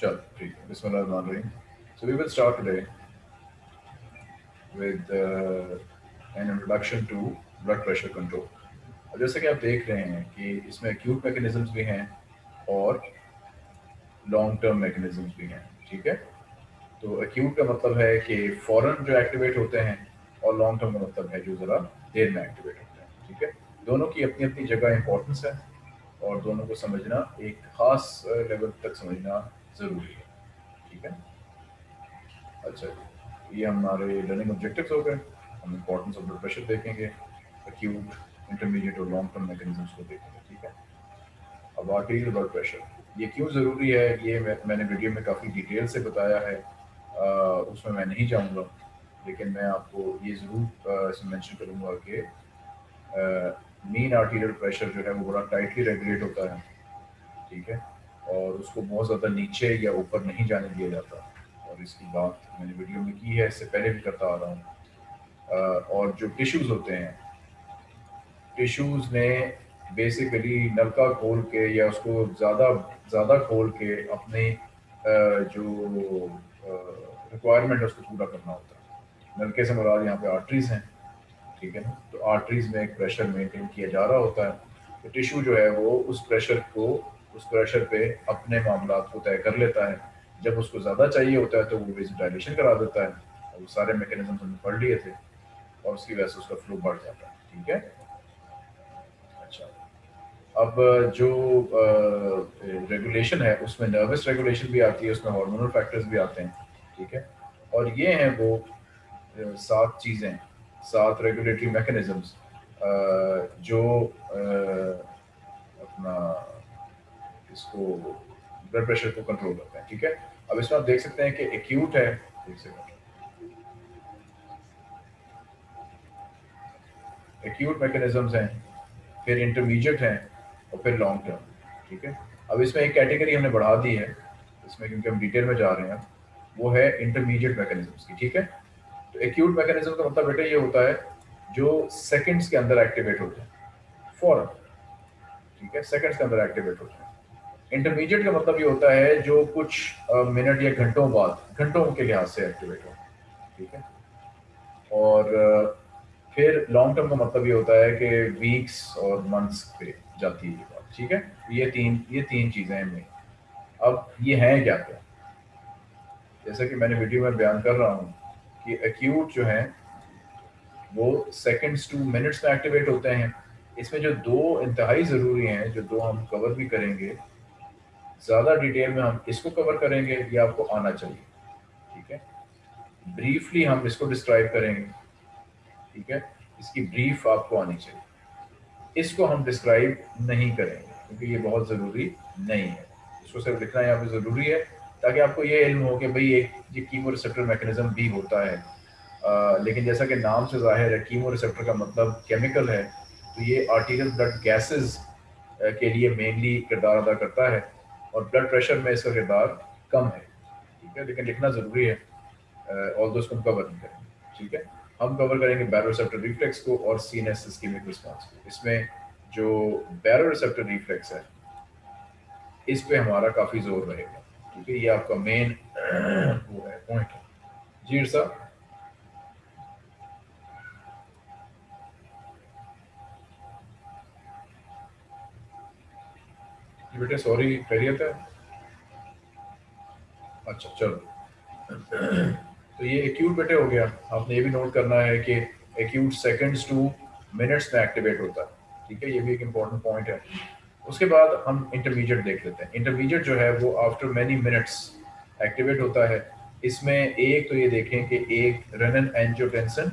चल ठीक है बिस्मिल्लाहिर्रहमानिर्रहीम so we will start today with uh, an introduction to blood pressure control. जैसे कि आप देख रहे हैं कि इसमें acute mechanisms भी हैं और लॉन्ग टर्म मैकेनिज्म्स भी हैं ठीक है? तो acute का मतलब है कि फ़ौरन जो एक्टिवेट होते हैं और लॉन्ग टर्म का मतलब है जो ज़रा देर में एक्टिवेट होते हैं ठीक है? दोनों की अपनी अपनी जगह इंपॉर्टेंस है और दोनों को समझना एक ख़ास लेवल तक समझना ज़रूरी है ठीक है? अच्छा ये हमारे लर्निंग ऑब्जेक्टिव्स हो गए। हम इंपॉर्टेंस ऑफ़ ब्लड प्रेशर देखेंगे एक्यूट इंटरमीडिएट और लॉन्ग टर्म मैकेनिज्म्स को देखेंगे ठीक है? अब आर्टीरियल ब्लड प्रेशर ये क्यों ज़रूरी है? ये मैं, मैंने वीडियो में काफ़ी डिटेल से बताया है। आ, उसमें मैं नहीं जाऊँगा लेकिन मैं आपको ये ज़रूर इसमें मेंशन करूँगा कि मीन आर्टीरियल प्रेशर जो है वो बड़ा टाइटली रेगुलेट होता है ठीक है? और उसको बहुत ज़्यादा नीचे या ऊपर नहीं जाने दिया जाता। और इसकी बात मैंने वीडियो में की है, इससे पहले भी करता आ रहा हूँ। और जो टिश्यूज़ होते हैं टिश्यूज़ ने बेसिकली नलका खोल के या उसको ज़्यादा ज़्यादा खोल के अपने जो रिक्वायरमेंट है उसको पूरा करना होता है। नलके से मुराद यहाँ पे आर्टरीज हैं, ठीक है ना? तो आर्टरीज में एक प्रेशर मेंटेन किया जा रहा होता है। तो टिश्यू जो है वो उस प्रेशर को उस प्रेशर पे अपने मामला को तय कर लेता है। जब उसको ज़्यादा चाहिए होता है तो वो वेजिटाइलेशन करा देता है। और वो सारे मैकेनिज्म हमने पढ़ लिए थे और उसकी वजह से उसका फ्लो बढ़ जाता है, ठीक है? अच्छा। अब, जो रेगुलेशन है, उसमें नर्वस रेगुलेशन भी आती है, उसमें हार्मोनल फैक्टर्स भी आते हैं, ठीक है? और ये हैं वो सात चीज़ें, सात रेगुलेटरी मैकेनिज्म्स जो अपना इसको ब्लड प्रेशर को कंट्रोल करते हैं, ठीक है? अब इसमें आप देख सकते हैं कि एक्यूट है एक्यूट मैकेनिज्म्स हैं, फिर इंटरमीडिएट हैं और फिर लॉन्ग टर्म ठीक है? अब इसमें एक कैटेगरी हमने बढ़ा दी है, इसमें क्योंकि हम डिटेल में जा रहे हैं वो है इंटरमीडिएट मैकेनिज्म्स की, ठीक है? तो एक्यूट मैकेनिज्म का मतलब बेटा ये होता है, जो सेकंड्स के अंदर एक्टिवेट होते हैं फॉरन ठीक है? सेकंड्स के अंदर एक्टिवेट होते हैं। इंटरमीडिएट का मतलब ये होता है जो कुछ मिनट या घंटों बाद, घंटों के लिहाज से एक्टिवेट हो, ठीक है? और फिर लॉन्ग टर्म का मतलब ये होता है कि वीक्स और मंथ्स पे जाती है ये बात, ठीक है? ये तीन ये तीन चीज़ें हैं अब ये हैं क्या क्या? जैसे कि मैंने वीडियो में बयान कर रहा हूँ कि एक्यूट जो है, वो सेकंड्स टू मिनट्स में एक्टिवेट होते हैं। इसमें जो दो इंतहाई ज़रूरी हैं, जो दो हम कवर भी करेंगे ज़्यादा डिटेल में हम इसको कवर करेंगे ये आपको आना चाहिए ठीक है? ब्रीफली हम इसको डिस्क्राइब करेंगे ठीक है? इसकी ब्रीफ आपको आनी चाहिए। इसको हम डिस्क्राइब नहीं करेंगे क्योंकि ये बहुत ज़रूरी नहीं है। इसको सिर्फ़ लिखना यहाँ पे ज़रूरी है ताकि आपको ये इल्म हो कि भाई एक ये कीमो रिसेप्टर मैकेनिज्म भी होता है। आ, लेकिन जैसा कि नाम से ज़ाहिर है कीमो रिसेप्टर का मतलब केमिकल है तो ये आर्टिकल ब्लड गैसेस के लिए मेनली किरदार अदा करता है। और ब्लड प्रेशर में इसका किरदार कम है, ठीक है? लेकिन लिखना ज़रूरी है और दोस्त हम कवर नहीं करेंगे, ठीक है? हम कवर करेंगे बैरोसेप्टर रिफ्लेक्स को और सीनेस इस्कीमिक रिस्पॉन्स को। इसमें जो बैरोसेप्टर रिफ्लेक्स है, इस पे हमारा काफ़ी ज़ोर रहेगा, ठीक है? ये आपका मेन वो है पॉइंट है। जी साहब? बेटे सॉरी खैरियत है? अच्छा चलो। तो ये एक्यूट बेटे हो गया। आपने ये भी नोट करना है कि एक्यूट सेकंड्स टू मिनट्स में एक्टिवेट होता है। ठीक है? ये भी एक इंपॉर्टेंट पॉइंट है। उसके बाद हम इंटरमीडिएट देख लेते हैं। इंटरमीडिएट जो है, वो आफ्टर मैनी मिनट्स एक्टिवेट होता है। इसमें एक तो ये देखें कि एक renin angiotensin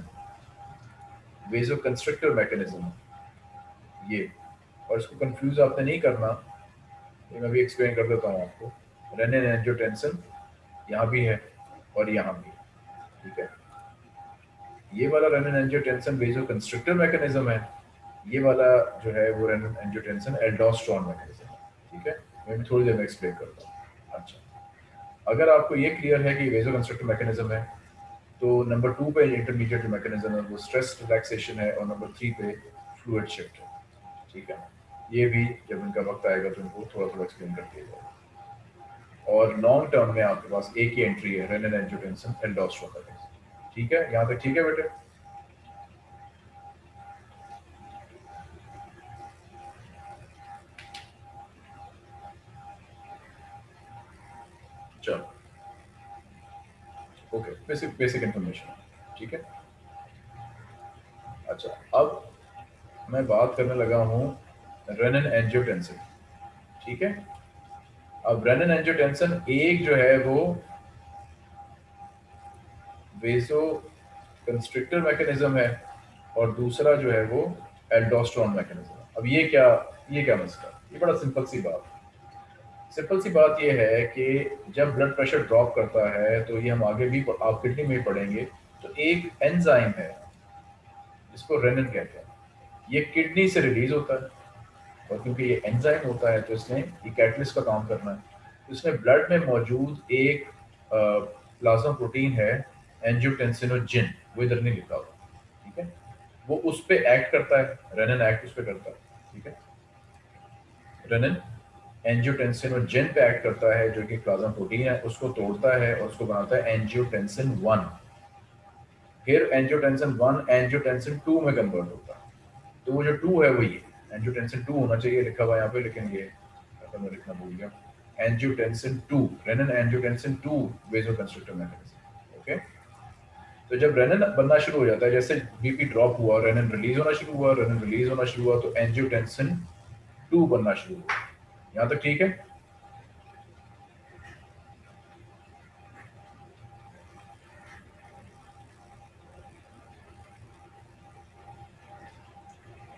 vasoconstrictor mechanism ये। और इसको कंफ्यूज आपने नहीं करना। ये मैं भी एक्सप्लेन कर देता हूँ आपको। रेनिन एंजियोटेंसन यहाँ भी है और यहाँ भी ठीक है? ये वाला renin angiotensin vasoconstrictor mechanism है, ये वाला जो है वो रेनिन एंजियोटेंसन एल्डोस्ट्रॉन मैकेनिज्म है, ठीक है? मैं भी थोड़ी देर में एक्सप्लेन करता हूँ। अच्छा। अगर आपको ये क्लियर है कि वेजो कंस्ट्रक्टर मैकेनिज्म है तो नंबर टू पे इंटरमीडिएट मैकेनिज्म है, वो स्ट्रेस रिलैक्सेशन है और नंबर थ्री पे फ्लूड शिफ्ट है, ठीक है? ये भी जब इनका वक्त आएगा तो इनको थोड़ा थोड़ा एक्सप्लेन कर दिया जाएगा। और लॉन्ग टर्म में आपके पास एक ही एंट्री है रेनिन एंजियोटेंसिन एल्डोस्टेरोन ठीक है? यहाँ तक ठीक है बेटे? चलो। ओके बेसिक बेसिक इंफॉर्मेशन ठीक है? अच्छा अब मैं बात करने लगा हूँ रेनन एंजियोटेंसिन ठीक है? अब रेनन एंजियोटेंसिन एक जो है वो वेसो कंस्ट्रिक्टर मैकेनिज्म है और दूसरा जो है वो एल्डोस्ट्रॉन मैकेनिज्म अब ये क्या ये क्या मसला? ये बड़ा सिंपल सी बात। सिंपल सी बात ये है कि जब ब्लड प्रेशर ड्रॉप करता है तो ये हम आगे भी, आप किडनी में पढ़ेंगे तो एक एंजाइम है जिसको रेनन कहते हैं। ये किडनी से रिलीज़ होता है। और क्योंकि ये एंजाइम होता है तो इसने ये कैटलिस्ट का काम करना है। तो इसमें ब्लड में मौजूद एक प्लाज्मा प्रोटीन है एंजियोटेंसिनोजिन वो इधर नहीं लिखा हुआ ठीक है? वो उस पर एक्ट करता है रेनन एक्ट उस पर करता है, ठीक है? रेनन एंजियोटेंसिनोजिन पे एक्ट करता है, जो कि प्लाज्मा प्रोटीन है, उसको तोड़ता है और उसको बनाता है एंजियोटेंसिन वन फिर एंजियोटेंसिन वन एंजियोटेंसिन टू में कन्वर्ट होता है। तो वो जो टू है, वो ये। एंजियोटेंसिन टू होना चाहिए, लिखा हुआ यहाँ पे लेकिन ये मैं लिखना भूल गया। Angiotensin two renin angiotensin two vasoconstrictor mechanism okay तो जब रेनन बनना शुरू हो जाता है, जैसे बीपी ड्रॉप हुआ रेनन रिलीज़ होना शुरू हुआ रेनन रिलीज़ होना शुरू हुआ तो एंजियोटेंसिन टू बनना शुरू हुआ। यहाँ तक ठीक है?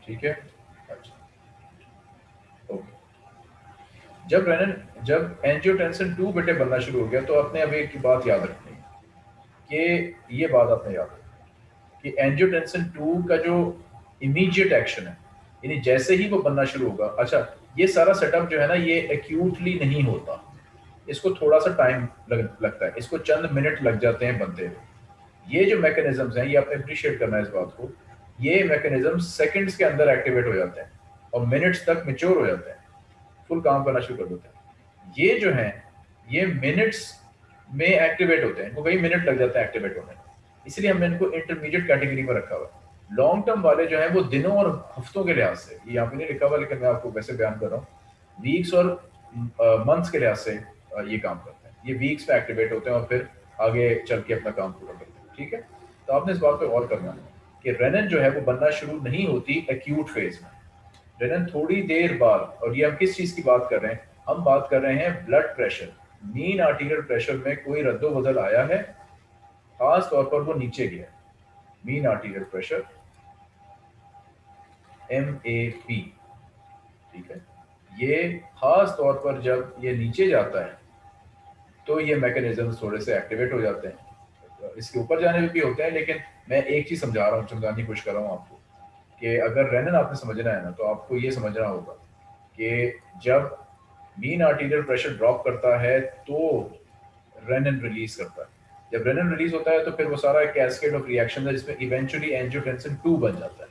ठीक है? जब रेनन जब एंजियोटेंसिन टू बेटे बनना शुरू हो गया तो अपने अब एक बात याद रखनी कि ये बात आपने याद रखनी कि एंजियोटेंसिन टू का जो इमीडिएट एक्शन है यानी जैसे ही वो बनना शुरू होगा अच्छा ये सारा सेटअप जो है ना ये एक्यूटली नहीं होता। इसको थोड़ा सा टाइम लग, लगता है इसको चंद मिनट लग जाते हैं बनते हुए ये जो मैकेनिज्म्स हैं ये आपने अप्रिशिएट करना है इस बात को ये मैकेनिज्म सेकंड्स के अंदर एक्टिवेट हो जाते हैं और मिनट्स तक मेच्योर हो जाते हैं। फुल काम करना शुरू कर देते हैं। ये जो है, ये मिनट्स में एक्टिवेट होते हैं। इनको कई मिनट लग जाते हैं एक्टिवेट होने इसलिए हमने इनको इंटरमीडिएट कैटेगरी में रखा हुआ है। लॉन्ग टर्म वाले जो है, वो दिनों और हफ्तों के लिहाज से यहाँ पे नहीं लिखा हुआ लेकिन मैं आपको वैसे बयान कर रहा हूँ वीक्स और मंथ्स के लिहाज से ये काम करते हैं। ये वीक्स पे एक्टिवेट होते हैं और फिर आगे चल के अपना काम पूरा करते हैं। ठीक है? तो आपने इस बात पर गौर करना है कि रेनन जो है, वो बनना शुरू नहीं होती एक्यूट फ़ेज़ में। रेनन थोड़ी देर बाद, और ये हम किस चीज़ की बात कर रहे हैं? हम बात कर रहे हैं blood pressure mean arterial pressure में कोई रद्दो बदल आया है? खास तौर पर वो नीचे गया mean arterial pressure M A P ठीक है? ये खास तौर पर जब ये नीचे जाता है तो ये मैकेनिज्म थोड़े से एक्टिवेट हो जाते हैं। इसके ऊपर जाने में भी होते हैं, लेकिन मैं एक चीज़ समझा रहा हूँ, समझाने की कोशिश कर रहा हूँ आपको। कि अगर रेनन आपने समझना है ना तो आपको ये समझना होगा कि जब मीन आर्टीरियल प्रेशर ड्रॉप करता है तो रेनन रिलीज़ करता है। जब रेनन रिलीज़ होता है तो फिर वो सारा कैस्केड ऑफ़ रिएक्शन है, जिसमें इवेंचुअली एंजियोटेंसिन टू बन जाता है।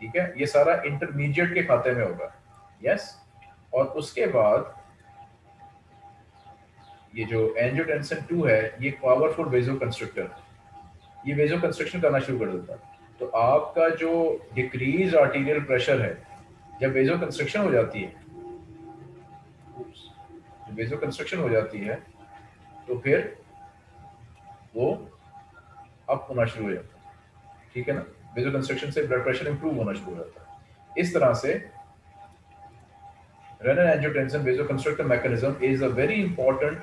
ठीक है? ये सारा इंटरमीडिएट के खाते में होगा। यस और उसके बाद ये जो एंजियोटेंसिन टू है, ये पावरफुल वेजो कंस्ट्रक्टर है। ये वेजो कंस्ट्रक्शन करना शुरू कर देता है। तो आपका जो डिक्रीज आर्टीरियल प्रेशर है, जब वेजो कंस्ट्रक्शन हो जाती है जब वेजो कंस्ट्रक्शन हो जाती है तो फिर वो अप होना शुरू हो जाता है। ठीक है ना? वेजो कंस्ट्रक्शन से ब्लड प्रेशर इंप्रूव होना शुरू हो जाता है। इस तरह से renal angiotensin vasoconstrictor mechanism is a very important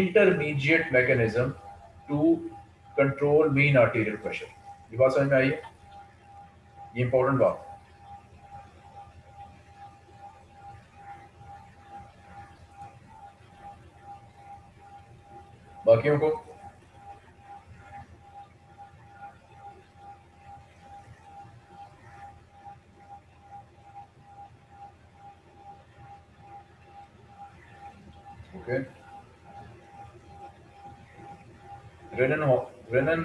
intermediate mechanism to control mean arterial pressure ये बात समझ में आई है? ये इंपॉर्टेंट बात बाकियों को ओके रेनन रेनन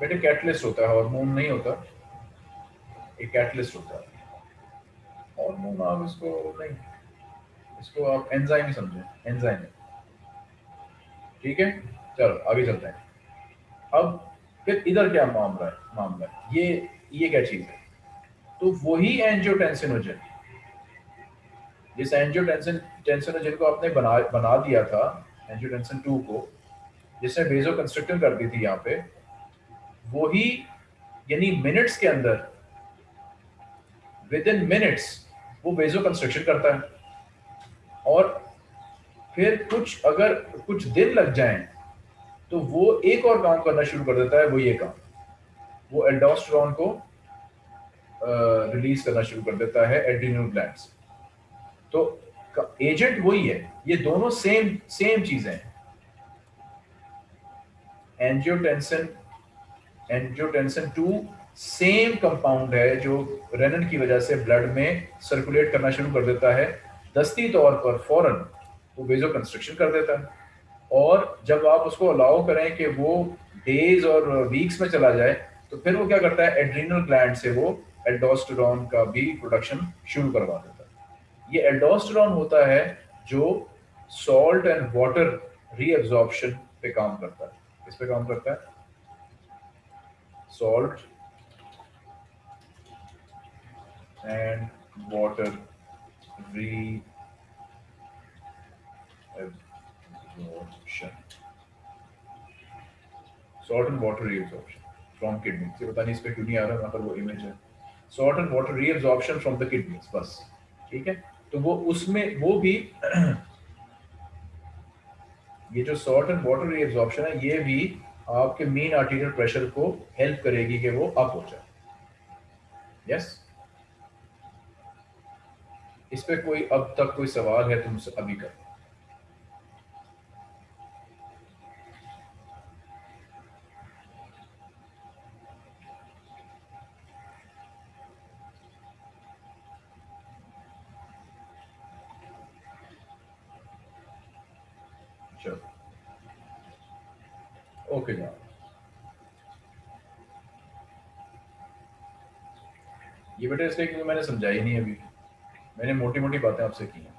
बेटे कैटलिस्ट होता है हार्मोन नहीं होता। कैटलिस्ट होता है। हार्मोन आप इसको नहीं, इसको आप एंजाइम ही समझें एंजाइम ठीक है? चलो, आगे चलते हैं। अब फिर इधर क्या मामला है? मामला है। ये ये क्या चीज़ है? तो वही एंजियोटेंसिनोजन जिस एंजियोटेंसिन टेंसिनोजन को आपने बना बना दिया था एंजियोटेंसिन 2 को, जिसने वेजो कंस्ट्रक्टर कर दी थी यहाँ पे, वही, यानी मिनट्स के अंदर विद इन मिनट्स वो वेजो कंस्ट्रक्शन करता है। और फिर कुछ अगर कुछ दिन लग जाए तो वो एक और काम करना शुरू कर देता है, वो ये काम। वो एल्डोस्ट्रॉन को रिलीज़ करना शुरू कर देता है एड्रीनल ग्लैंड्स तो एजेंट वही है, ये दोनों सेम सेम चीज़ें हैं। Angiotensin angiotensin two same compound है जो रेनन की वजह से ब्लड में सर्कुलेट करना शुरू कर देता है। दस्ती तौर पर फ़ौरन वो वेजो कंस्ट्रक्शन कर देता है। और जब आप उसको अलाउ करें कि वो डेज़ और वीक्स में चला जाए तो फिर वो क्या करता है? एड्रीनल ग्लैंड से वो एल्डोस्टेरॉन का भी प्रोडक्शन शुरू करवा देता है। ये एल्डोस्टेरॉन होता है जो सॉल्ट एंड वाटर रीअब्जॉर्प्शन पे काम करता है। किस पे काम करता है? Salt and water re absorption salt and water reabsorption from kidneys ये पता नहीं इस पे क्यों नहीं आ रहा यहाँ पर वो इमेज है salt and water reabsorption from the kidneys बस ठीक है तो वो उसमें वो भी ये जो salt and water reabsorption है ये भी आपके मेन आर्टीरियल प्रेशर को हेल्प करेगी कि वो अप हो जाए यस yes? इस पे कोई अब तक कोई सवाल है तो मुझसे अभी कर ओके ये बेटा इसलिए क्योंकि मैंने समझाई नहीं अभी। मैंने मोटी मोटी बातें आपसे की हैं।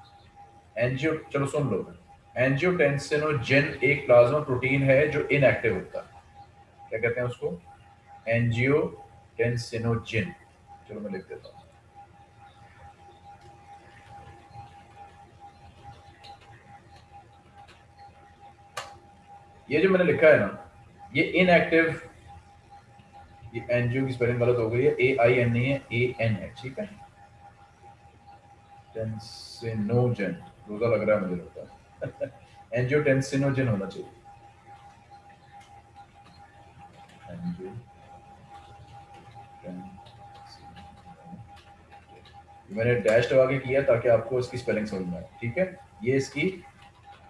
एनजियो चलो सुन लो। एनजियोटेंसिनोजेन एक प्लाज्मा प्रोटीन है जो इनएक्टिव होता है। क्या कहते हैं उसको? एनजियोटेंसिनोजेन चलो मैं लिख देता हूँ। ये जो मैंने लिखा है ना, ये इनएक्टिव ये एनजीओ की स्पेलिंग गलत हो गई है ए आई एन नहीं है ए एन है ठीक है? टेंसिनोजन रोजा लग रहा है मुझे लगता है। एनजीओ टेंसिनोजन होना चाहिए। मैंने डैश लगा के किया ताकि आपको इसकी स्पेलिंग समझ में आए। ठीक है? ये इसकी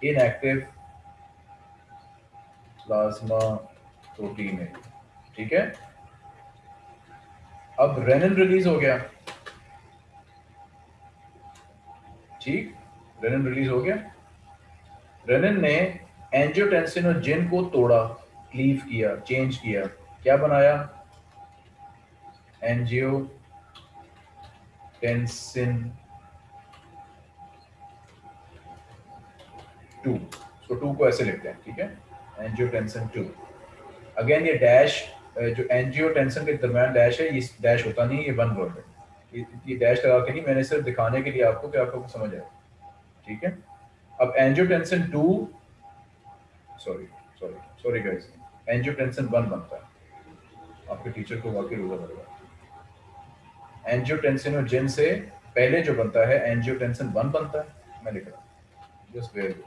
इनएक्टिव प्लाज्मा प्रोटीन है। ठीक है? अब रेनिन रिलीज़ हो गया। ठीक? रेनिन रिलीज़ हो गया। रेनिन ने एंजियोटेंसिन और जिन को तोड़ा क्लीव किया चेंज किया। क्या बनाया? एंजियो टेंसिन टू तो टू को ऐसे लिखते हैं, ठीक है? एनजीओ एंजियोटेंसिन टू अगेन ये डैश जो एंजियोटेंसिन के दरमियान डैश है, ये डैश होता नहीं ये वन वर्ड है। ये डैश लगा के नहीं, मैंने सिर्फ़ दिखाने के लिए आपको कि आपको समझ आए। ठीक है? अब angiotensin two sorry sorry sorry guys angiotensin one बनता है। आपके टीचर को वाकई रोजा पड़ेगा जिन से पहले जो बनता है एंजियोटेंसिन वन बनता है। मैं लिख रहा हूँ। जस्ट वेयर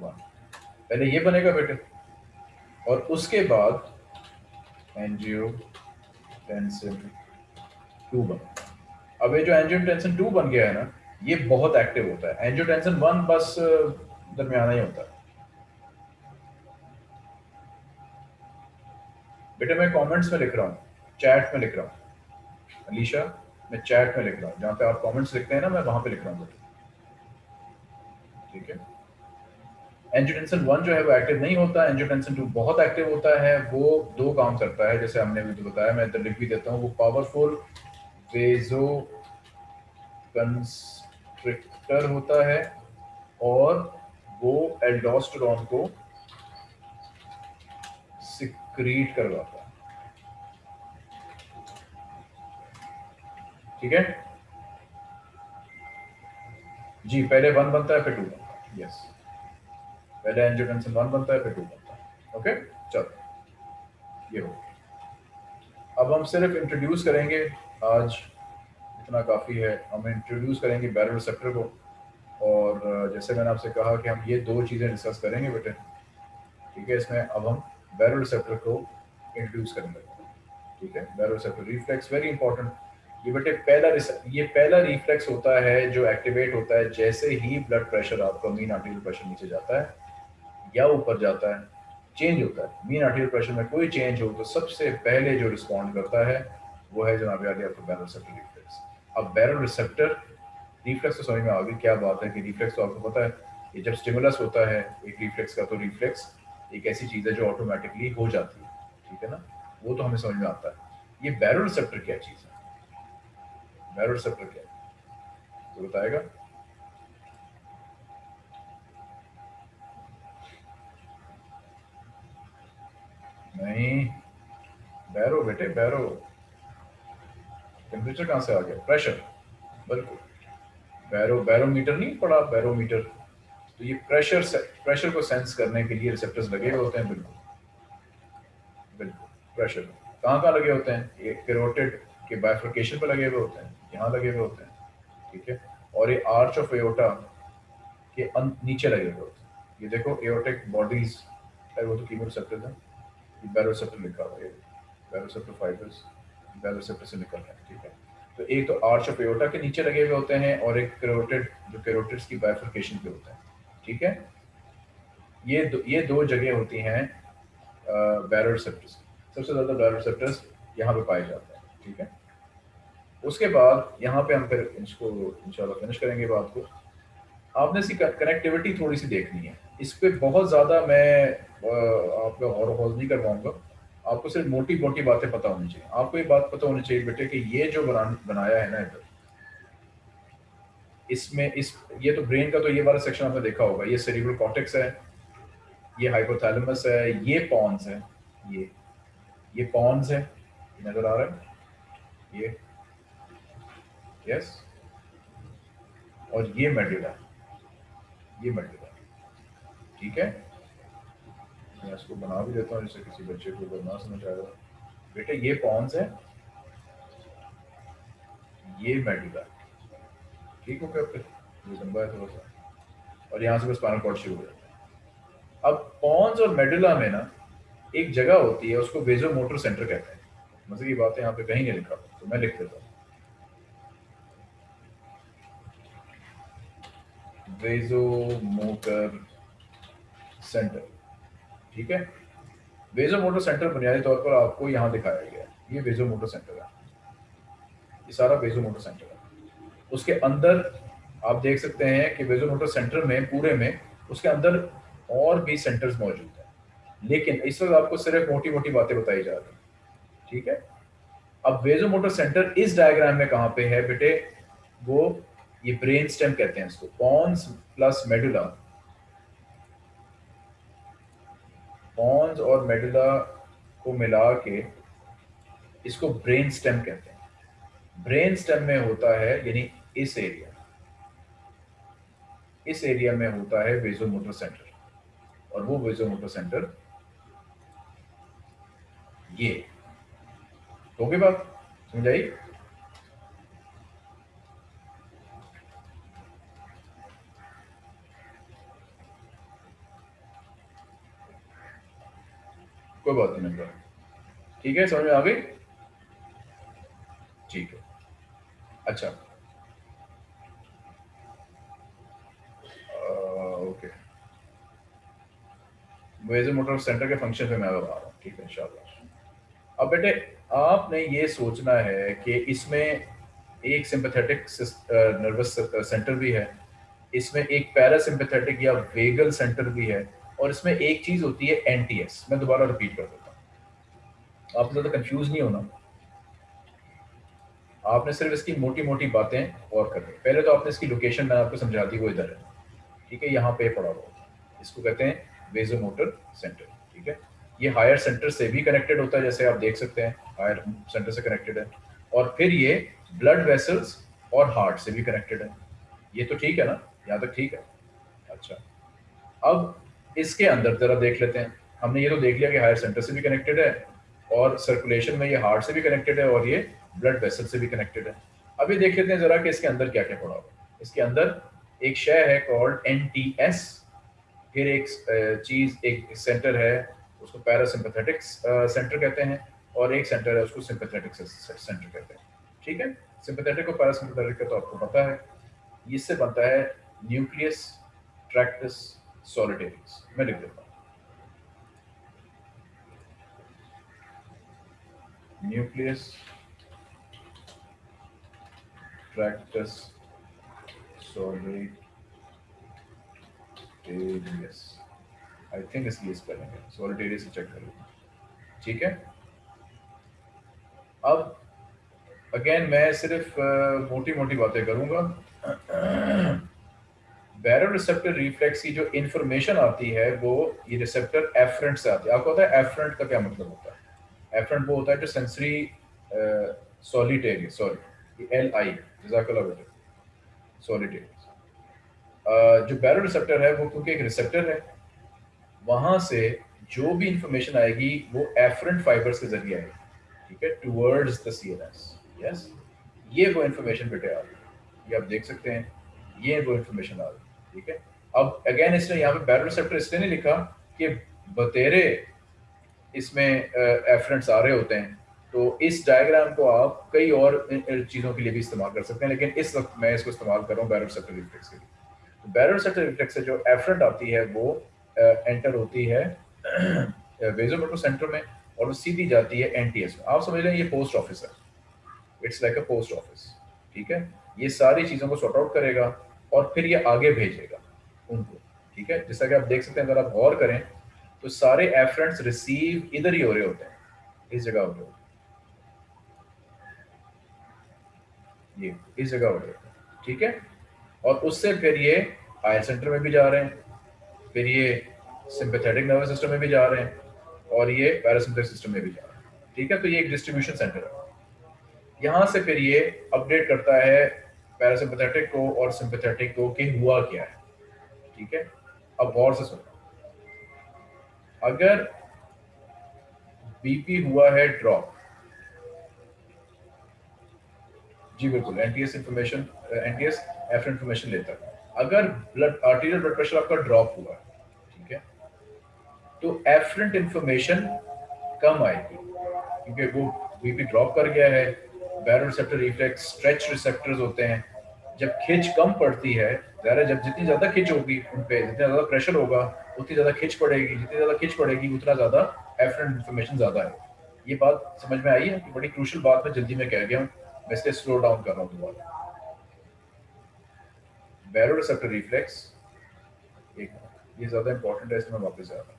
वन पहले ये बनेगा बेटे। और उसके बाद एनजीओ टेंसिन टू बन। अब ये जो एंजियो टेंसिन टू बन गया है ना, ये बहुत एक्टिव होता है। एंजियो टेंसिन वन बस दरमियाना ही होता है। बेटे मैं कमेंट्स में लिख रहा हूँ चैट में लिख रहा हूँ। अलीशा, मैं चैट में लिख रहा हूँ। जहाँ पे आप कमेंट्स लिखते हैं ना, मैं वहाँ पे लिख रहा हूँ। ठीक है? एंजियोटेंसिन वन जो है वो एक्टिव नहीं होता एंजियोटेंसिन टू बहुत एक्टिव होता है, वो दो काम करता है, जैसे हमने भी तो बताया, मैं इधर लिख भी देता हूँ, वो पावरफुल वेजो कंस्ट्रिक्टर होता है और वो एल्डोस्टेरॉन को सिक्रीट करवाता है। ठीक है? जी, पहले वन बनता है, फिर टू बनता है। यस पहले एंजियोटेंसिन वन बनता है, फिर टू बनता है। ओके चलो। ये हो अब हम सिर्फ़ इंट्रोड्यूस करेंगे आज, इतना काफ़ी है। हम इंट्रोड्यूस करेंगे बैरो रिसेप्टर को। और जैसे मैंने आपसे कहा कि हम ये दो चीज़ें डिस्कस करेंगे बेटे ठीक है, इसमें अब हम बैरो रिसेप्टर को इंट्रोड्यूस करेंगे। ठीक है? Baroreceptor reflex very important ये बेटे पहला ये पहला रिफ्लेक्स होता है, जो एक्टिवेट होता है, जैसे ही ब्लड प्रेशर आपका मीन आर्टिकल प्रेशर नीचे जाता है। या ऊपर जाता है चेंज होता है। मीन आर्टिकल प्रेशर में कोई चेंज हो तो सबसे पहले जो रिस्पॉन्ड करता है, वो है जनाब याद आपको बैरल रिसेप्टर रिफ्लेक्स अब बैरल रिसेप्टर रिफ्लेक्स तो समझ में आ गई, क्या बात है कि रिफ्लेक्स तो आपको पता है कि जब स्टिमुलस होता है, एक रिफ्लेक्स का तो रिफ्लेक्स एक ऐसी चीज़ है जो ऑटोमेटिकली हो जाती है, ठीक है ना? वो तो हमें समझ में आता है। ये बैरल रिसेप्टर क्या चीज़ है? बैरल रिसेप्टर क्या है? तो बताएगा। नहीं। बैरो बेटे, बैरो। टेम्परेचर कहाँ से आ गया? प्रेशर बिल्कुल। बैरो, बैरोमीटर नहीं पड़ा, बैरोमीटर। तो ये प्रेशर से प्रेशर को सेंस करने के लिए रिसेप्टर्स लगे हुए होते हैं, बिल्कुल। बिल्कुल। प्रेशर कहाँ कहाँ लगे होते हैं? ये कैरोटिड के बाइफ्रिकेशन पर लगे हुए होते हैं। यहाँ लगे हुए होते हैं। ठीक है? और ये आर्च ऑफ़ एओटा के नीचे लगे हुए होते हैं। ये देखो एओटिक बॉडीज वो तो कीमो रिसेप्टर है। ये बैरोसेप्टर लिखा हुआ है बैरोसेप्टर फाइबर्स बैरोसेप्टर से निकल रहे हैं, ठीक है? तो एक तो आर्च ऑफ़ एओटा के नीचे लगे हुए होते हैं और एक कैरोटिड जो कैरोटिड्स की बाइफ्रिकेशन पे होता है, ठीक है? ये दो ये दो जगह होती हैं बैरोसेप्टर्स सबसे ज़्यादा बैरोसेप्टर्स यहाँ पे पाए जाते हैं, ठीक है? उसके बाद यहाँ पे हम फिर इसको इंशाल्लाह फिनिश करेंगे बात को। आपने इसकी कनेक्टिविटी थोड़ी सी देखनी है। इस पर बहुत ज़्यादा मैं आपका और हॉल नहीं करवाऊँगा। आपको सिर्फ़ मोटी मोटी बातें पता होनी चाहिए। आपको ये बात पता होनी चाहिए बेटे कि ये जो बना बनाया है ना इधर, इसमें इस, ये तो ब्रेन का तो ये वाला सेक्शन आपने देखा होगा। ये सेरिब्रल कॉर्टेक्स है, ये हाइपोथैलेमस है, ये पॉन्स है, ये ये पॉन्स है, नज़र आ रहा है? ये यस और ये मेडुला ये मेडुला ठीक है? मैं इसको बना भी देता हूँ, जिससे किसी बच्चे को अगर ना समझ आएगा बेटे, ये पॉन्स है। ये मेडुला ठीक हो गया ये लंबा है थोड़ा सा। और यहाँ से बस स्पाइनल कॉर्ड शुरू हो जाता है। अब पॉन्स और मेडुला में ना, एक जगह होती है, उसको वेजो मोटर सेंटर कहते हैं। मज़े की बात यहाँ पे कहीं नहीं लिखा तो मैं लिख देता हूँ। वेजो मोटर सेंटर ठीक है? वेजो मोटर सेंटर बुनियादी तौर पर आपको यहाँ दिखाया गया है। ये वेजो मोटर सेंटर है। ये सारा वेजो मोटर सेंटर है। उसके अंदर आप देख सकते हैं कि वेजो मोटर सेंटर में, पूरे में, उसके अंदर और भी सेंटर्स मौजूद हैं। लेकिन इस वक्त आपको सिर्फ़ मोटी मोटी बातें बताई जा रही ठीक है? अब वेजो मोटर सेंटर इस डायग्राम में कहाँ पे है बेटे? वो ये ब्रेन स्टेम कहते हैं इसको। पॉन्स प्लस मेडुला पॉन्स और मेडुला को मिला के इसको ब्रेन स्टेम कहते हैं। ब्रेन स्टेम में होता है, यानी इस एरिया इस एरिया में होता है वेजो मोटर सेंटर और वो वेजो मोटर सेंटर ये। तो बात? समझ कोई बात नहीं नंबर ठीक है, समझ में आ गई? ठीक है। अच्छा। ओके। वेजर मोटर सेंटर के फ़ंक्शन पे मैं आ रहा हूँ। ठीक है इंशाल्लाह अब बेटे, आपने ये सोचना है कि इसमें एक सिंपथेटिक नर्वस सेंटर भी है, इसमें एक पैरासिम्पथेटिक या वेगल सेंटर भी है और इसमें एक चीज़ होती है एनटीएस मैं दोबारा रिपीट कर देता हूँ। आप ज़्यादा कंफ्यूज नहीं होना। आपने सिर्फ़ इसकी मोटी मोटी बातें और करनी पहले तो आपने इसकी लोकेशन मैंने आपको समझा दी, वो इधर है। ठीक है, यहाँ पे पड़ा हुआ इसको कहते हैं वेजो मोटर सेंटर ठीक है? ये हायर सेंटर से भी कनेक्टेड होता है, जैसे आप देख सकते हैं हायर सेंटर से कनेक्टेड है। और फिर ये ब्लड वेसल्स और हार्ट से भी कनेक्टेड है। ये तो ठीक है ना? यहाँ तक ठीक है? अच्छा। अब इसके अंदर जरा देख लेते हैं। हमने ये तो देख लिया कि हायर सेंटर से भी कनेक्टेड है और सर्कुलेशन में ये हार्ट से भी कनेक्टेड है और ये ब्लड वेसल से भी कनेक्टेड है। अभी देख लेते हैं जरा कि इसके अंदर क्या क्या पड़ा हुआ इसके अंदर एक शय है कॉल्ड एन फिर एक चीज़, एक सेंटर है, उसको पैरासिम्पथेटिक सेंटर कहते हैं और एक सेंटर है, उसको सिंपथेटिक सेंटर कहते हैं। ठीक है? सिंपथेटिक और पैरासिम्पथेटिक का तो आपको पता है। इससे बनता है न्यूक्लियस ट्रैक्टस सॉलिटेरियस मैं लिख देता हूँ nucleus tractus solitarius I think इसकी स्पेलिंग है solitarius से चेक करो ठीक है? अब अगेन मैं सिर्फ़ मोटी मोटी बातें करूँगा। बैरो रिसेप्टर रिफ्लेक्स की जो इन्फॉर्मेशन आती है, वो ये रिसेप्टर एफरेंट से आती है। आपको पता है एफरेंट का क्या मतलब होता है? एफरेंट वो होता है जो sensory solitarius sorry L I solitary जो बैरो रिसेप्टर है, वो क्योंकि एक रिसेप्टर है, वहाँ से जो भी इंफॉर्मेशन आएगी, वो एफरेंट फाइबर्स के ज़रिए आएगी। ठीक है? टूवर्ड्स द सीएनएस यस ये वो इन्फॉर्मेशन बेटे आ रही है। ये आप देख सकते हैं। ये वो इन्फॉर्मेशन आ रही ठीक है? अब अगेन इसने यहाँ पे बैरो रिसेप्टर इसलिए नहीं लिखा कि बतेरे इसमें एफरेंट्स आ रहे होते हैं। तो इस डायग्राम को आप कई और चीज़ों के लिए भी इस्तेमाल कर सकते हैं, लेकिन इस वक्त मैं इसको इस्तेमाल कर रहा हूँ बैरल सेक्टर रिफ्लेक्स के लिए। तो बैरल सेक्टर रिफ्लेक्स से जो एफरेंट आती है, वो एंटर होती है वेजोमोटो सेंटर में, और वो सीधी जाती है एनटीएस में। आप समझ लें ये पोस्ट ऑफ़िस है। It's like a post office ठीक है? ये सारी चीज़ों को सॉर्ट आउट करेगा। और फिर ये आगे भेजेगा उनको, ठीक है? जैसा कि आप देख सकते हैं, अगर आप गौर करें तो सारे एफरेंट्स रिसीव इधर ही हो रहे होते हैं, इस जगह हो रहे होते ये, इस जगह हो गया ठीक है? और उससे फिर ये हायर सेंटर में भी जा रहे हैं, फिर ये सिंपथेटिक नर्वस सिस्टम में भी जा रहे हैं, और ये पैरासिम्पैथिक सिस्टम में भी जा रहे हैं, ठीक है? तो ये एक डिस्ट्रीब्यूशन सेंटर है। यहाँ से फिर ये अपडेट करता है पैरासिम्पैथेटिक को और सिंपथेटिक को कि हुआ क्या है। ठीक है? अब गौर से सुनो। अगर बीपी हुआ है ड्रॉप जी बिल्कुल NTS information NTS F information लेता है। अगर ब्लड आर्टीरियल ब्लड प्रेशर आपका ड्रॉप हुआ, ठीक है? तो एफरेंट इंफॉर्मेशन कम आएगी, क्योंकि वो बीपी ड्रॉप कर गया है। Baroreceptor reflex stretch receptors होते हैं। जब खिंच कम पड़ती है ज़्यादा जब जितनी ज़्यादा खिंच होगी उन पे जितना ज़्यादा प्रेशर होगा उतनी ज़्यादा खिंच पड़ेगी जितनी ज़्यादा खिंच पड़ेगी उतना ज़्यादा एफरेंट इंफॉर्मेशन ज़्यादा है। ये बात समझ में आई है? कि बड़ी क्रूशल बात मैं जल्दी में कह गया हूँ। मैं इसलिए स्लो डाउन कर रहा हूँ दोबारा। बैरोरिसेप्टर रिफ्लेक्स एक ये ज़्यादा इंपॉर्टेंट है इसमें वापस आ रहा हूँ।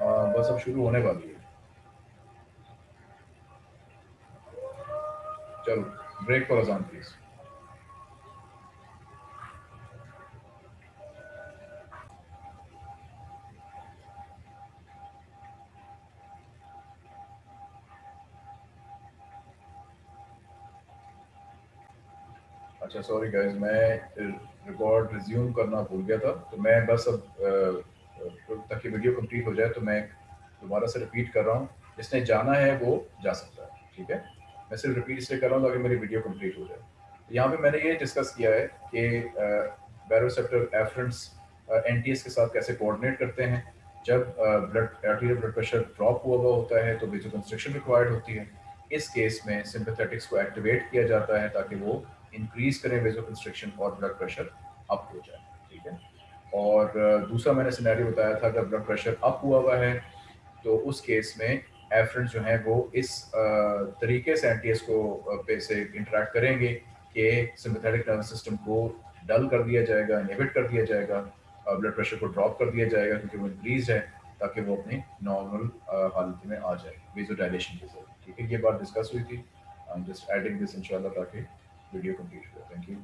हाँ, बस अब शुरू होने वाली है। चलो ब्रेक फॉर अजान प्लीज़ अच्छा सॉरी गाइस मैं रिकॉर्ड रिज्यूम करना भूल गया था तो मैं बस अब ताकि वीडियो कंप्लीट हो जाए तो मैं दोबारा से रिपीट कर रहा हूँ। जिसने जाना है, वो जा सकता है, ठीक है? मैं सिर्फ़ रिपीट इसलिए कर रहा हूँ ताकि मेरी वीडियो कंप्लीट हो जाए। यहाँ पे मैंने ये डिस्कस किया है कि बैरोसेप्टर एफरेंट्स एन के साथ कैसे कोऑर्डिनेट करते हैं। जब blood arterial blood pressure drop हुआ हुआ होता है तो वेजो कंस्ट्रक्शन रिक्वायर्ड होती है। इस केस में सिंपथेटिक्स को एक्टिवेट किया जाता है ताकि वो इंक्रीज करें वेजो कंस्ट्रक्शन और ब्लड प्रेशर अप हो जाए, ठीक है? और दूसरा मैंने सिनेरियो बताया था अगर ब्लड प्रेशर अप हुआ हुआ है तो उस केस में एफरेंट जो है वो इस तरीके से एन को पे से इंटरेक्ट करेंगे कि सिंपथेटिक नर्वस सिस्टम को डल कर दिया जाएगा इनहिबिट कर दिया जाएगा ब्लड प्रेशर को ड्रॉप कर दिया जाएगा क्योंकि वो इंक्रीज है, ताकि वो अपनी नॉर्मल हालत में आ जाए वेजो डायलेशन के साथ। ठीक है, ये बात डिस्कस हुई थी। I am just adding this इंशाल्लाह ताकि वीडियो कंप्लीट हो थैंक यू